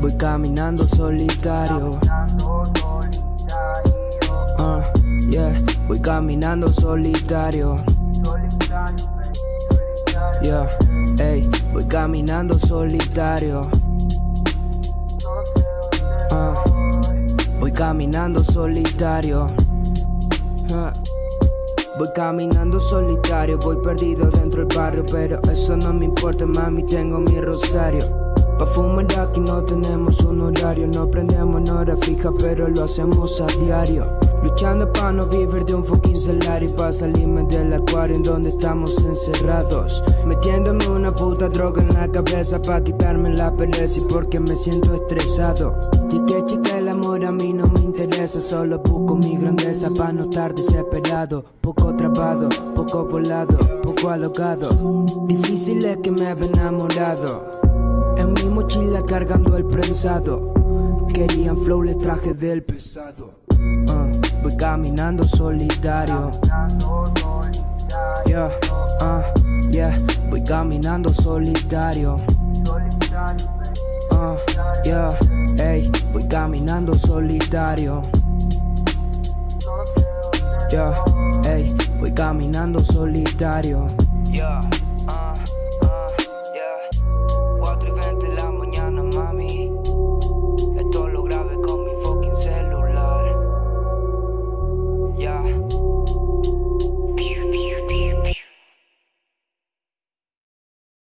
Voy caminando solitario. Voy caminando solitario. Yeah, ey, voy caminando solitario. Ah, voy caminando solitario. Ah, Voy caminando solitario, voy perdido dentro del barrio, pero eso no me importa, mami, tengo mi rosario. Pa' fumar aquí no tenemos un horario, no prendemos en hora fija, pero lo hacemos a diario. Luchando pa' no vivir de un fucking salario, pa' salirme del acuario en donde estamos encerrados. Metiéndome una puta droga en la cabeza pa' quitarme la pereza y porque me siento estresado. Chique, chica, el amor a mí no me interesa, solo busco mi grandeza pa' no estar desesperado. Poco trabado, poco volado, poco alocado. Difícil es que me haya enamorado. En mi mochila cargando el prensado. Querían flow, les traje del pesado. Ah, voy caminando solitario. Yeah, ah, yeah, voy caminando solitario. Ah, yeah, ey, voy caminando solitario. Yeah, ey, voy caminando solitario. Yeah.